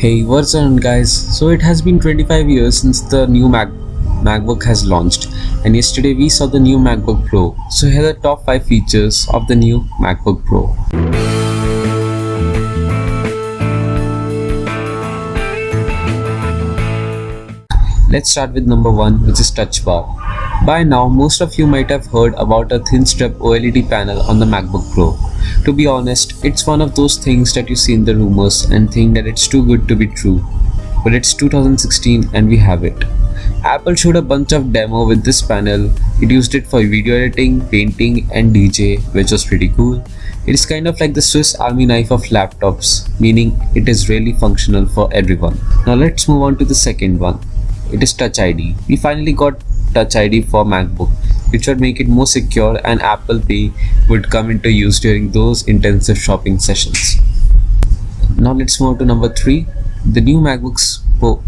Hey, what's on guys? So it has been 25 years since the new Mac MacBook has launched and yesterday we saw the new MacBook Pro. So here are the top 5 features of the new MacBook Pro. Let's start with number 1 which is touch bar. By now most of you might have heard about a thin strip OLED panel on the MacBook Pro. To be honest, it's one of those things that you see in the rumors and think that it's too good to be true. But it's 2016 and we have it. Apple showed a bunch of demo with this panel. It used it for video editing, painting and DJ which was pretty cool. It is kind of like the Swiss army knife of laptops, meaning it is really functional for everyone. Now let's move on to the second one. It is Touch ID. We finally got Touch ID for MacBook which would make it more secure and Apple Pay would come into use during those intensive shopping sessions. Now let's move to number 3. The new MacBook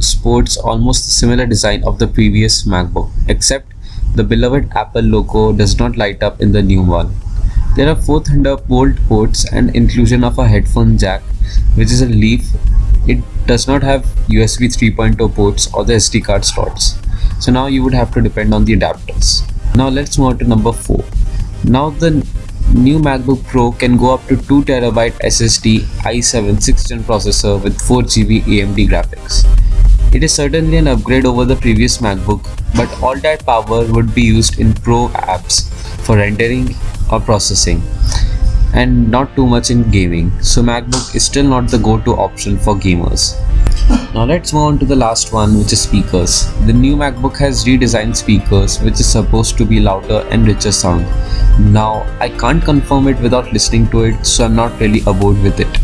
sports almost similar design of the previous MacBook except the beloved Apple logo does not light up in the new one. There are four Thunderbolt ports and inclusion of a headphone jack which is a leaf. It does not have USB 3.0 ports or the SD card slots. So now you would have to depend on the adapters. Now let's move on to number 4. Now the new MacBook Pro can go up to 2TB SSD i7 6th gen processor with 4GB AMD graphics. It is certainly an upgrade over the previous MacBook, but all that power would be used in Pro apps for rendering or processing and not too much in gaming, so MacBook is still not the go-to option for gamers. Now let's move on to the last one which is speakers. The new MacBook has redesigned speakers which is supposed to be louder and richer sound. Now I can't confirm it without listening to it so I'm not really aboard with it.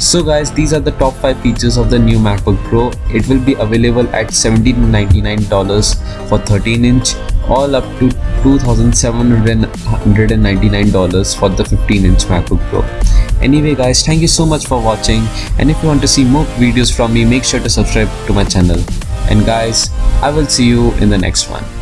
So guys these are the top 5 features of the new MacBook Pro. It will be available at $1799 for 13 inch all up to $2799 for the 15 inch MacBook. Anyway guys, thank you so much for watching and if you want to see more videos from me, make sure to subscribe to my channel. And guys, I will see you in the next one.